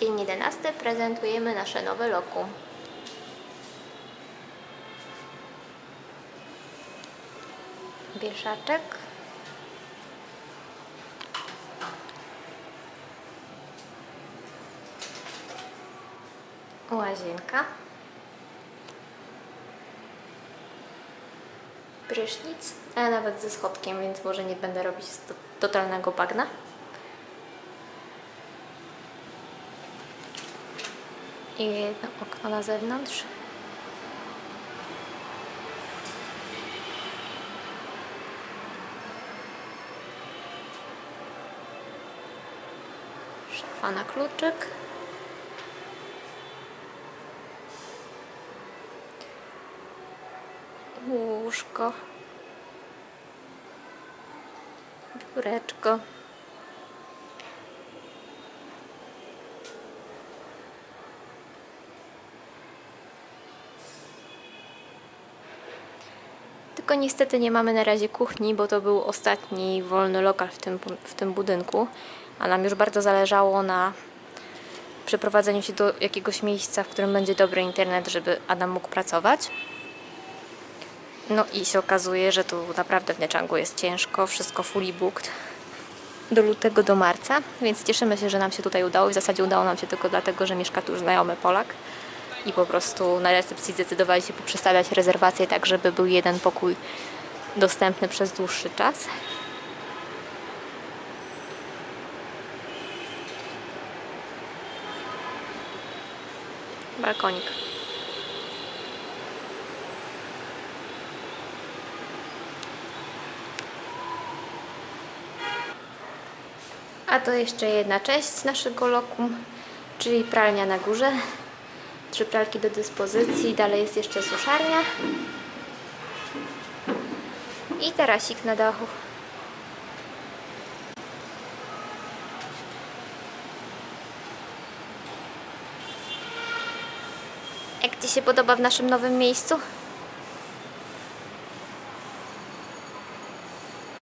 Dzień 11 prezentujemy nasze nowe lokum. Wieszaczek. Łazienka. Prysznic, a nawet ze schodkiem, więc może nie będę robić to- totalnego bagna. I jedno okno na zewnątrz. Szafa na kluczyk. Łóżko. Biureczko. Tylko niestety nie mamy na razie kuchni, bo to był ostatni wolny lokal w tym, w tym budynku, a nam już bardzo zależało na przeprowadzeniu się do jakiegoś miejsca, w którym będzie dobry internet, żeby Adam mógł pracować. No i się okazuje, że tu naprawdę w Nieczangu jest ciężko, wszystko fully booked do lutego, do marca, więc cieszymy się, że nam się tutaj udało. W zasadzie udało nam się tylko dlatego, że mieszka tu już znajomy Polak i po prostu na recepcji zdecydowali się poprzestawiać rezerwację tak, żeby był jeden pokój dostępny przez dłuższy czas. Balkonik. A to jeszcze jedna część naszego lokum, czyli pralnia na górze. Trzy pralki do dyspozycji, dalej jest jeszcze suszarnia. I tarasik na dachu. Jak Ci się podoba w naszym nowym miejscu?